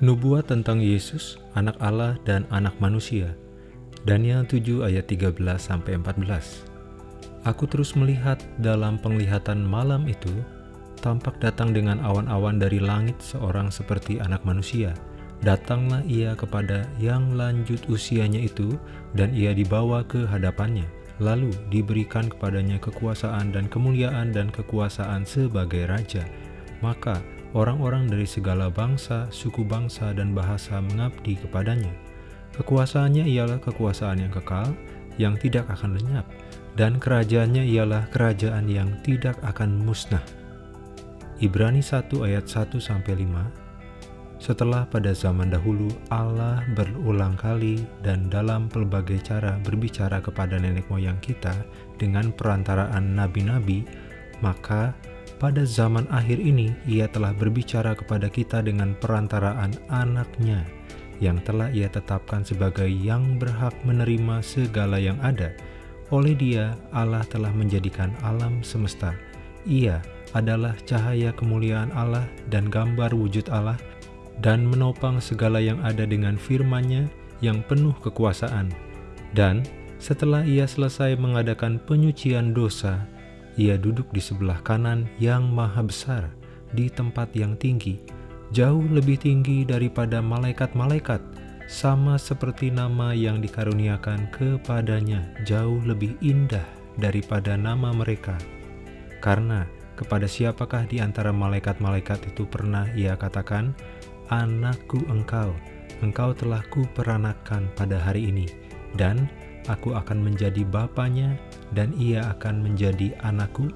Nubuat tentang Yesus, anak Allah dan anak manusia. Daniel 7 ayat 13 sampai 14. Aku terus melihat dalam penglihatan malam itu, tampak datang dengan awan-awan dari langit seorang seperti anak manusia. Datanglah ia kepada yang lanjut usianya itu, dan ia dibawa ke hadapannya. Lalu diberikan kepadanya kekuasaan dan kemuliaan dan kekuasaan sebagai raja. Maka orang-orang dari segala bangsa, suku bangsa, dan bahasa mengabdi kepadanya. Kekuasaannya ialah kekuasaan yang kekal, yang tidak akan lenyap, dan kerajaannya ialah kerajaan yang tidak akan musnah. Ibrani 1 ayat 1-5 Setelah pada zaman dahulu Allah berulang kali dan dalam pelbagai cara berbicara kepada nenek moyang kita dengan perantaraan nabi-nabi, maka pada zaman akhir ini ia telah berbicara kepada kita dengan perantaraan anaknya yang telah ia tetapkan sebagai yang berhak menerima segala yang ada. Oleh dia Allah telah menjadikan alam semesta. Ia adalah cahaya kemuliaan Allah dan gambar wujud Allah dan menopang segala yang ada dengan firman-Nya yang penuh kekuasaan. Dan setelah ia selesai mengadakan penyucian dosa, ia duduk di sebelah kanan yang maha besar di tempat yang tinggi, jauh lebih tinggi daripada malaikat-malaikat, sama seperti nama yang dikaruniakan kepadanya jauh lebih indah daripada nama mereka. Karena kepada siapakah di antara malaikat-malaikat itu pernah ia katakan, Anakku engkau, engkau telah kuperanakan pada hari ini, dan aku akan menjadi bapaknya, dan ia akan menjadi anakku.